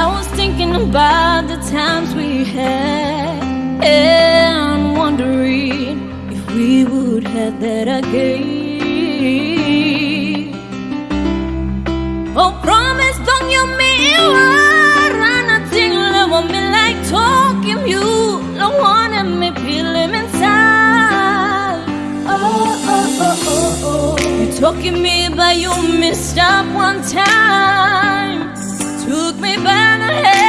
I was thinking about the times we had and wondering if we would have that again. Oh, promise don't you mean nothing love me like talking you don't wanna me feel him inside. Oh, oh, oh, oh, oh. You talking me but you missed up one time me by the.